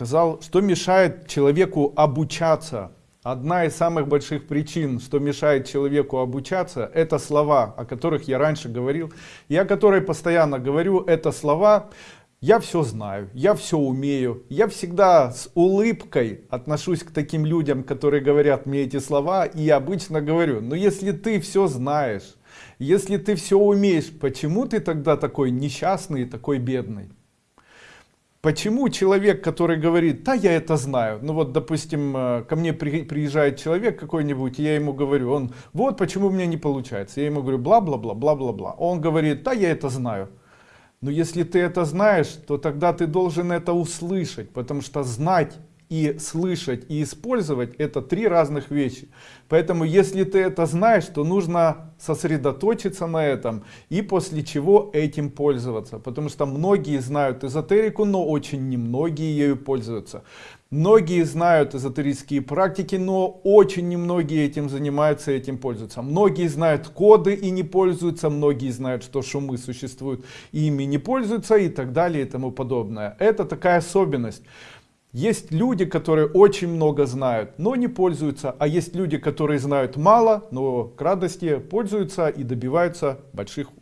сказал, что мешает человеку обучаться. Одна из самых больших причин, что мешает человеку обучаться, это слова, о которых я раньше говорил. И о которой постоянно говорю, это слова «я все знаю», «я все умею». Я всегда с улыбкой отношусь к таким людям, которые говорят мне эти слова. И обычно говорю, но если ты все знаешь, если ты все умеешь, почему ты тогда такой несчастный, такой бедный? Почему человек, который говорит, да, я это знаю, ну вот, допустим, э, ко мне при, приезжает человек какой-нибудь, я ему говорю, он, вот почему у меня не получается, я ему говорю, бла-бла-бла, бла-бла-бла, он говорит, да, я это знаю. Но если ты это знаешь, то тогда ты должен это услышать, потому что знать и слышать и использовать это три разных вещи. Поэтому если ты это знаешь то нужно сосредоточиться на этом и после чего этим пользоваться. Потому что многие знают эзотерику но очень немногие ею пользуются. Многие знают эзотерические практики но очень немногие этим занимаются этим пользуются. Многие знают коды и не пользуются многие знают что шумы существуют и ими не пользуются и так далее и тому подобное. Это такая особенность есть люди, которые очень много знают, но не пользуются, а есть люди, которые знают мало, но к радости пользуются и добиваются больших успехов.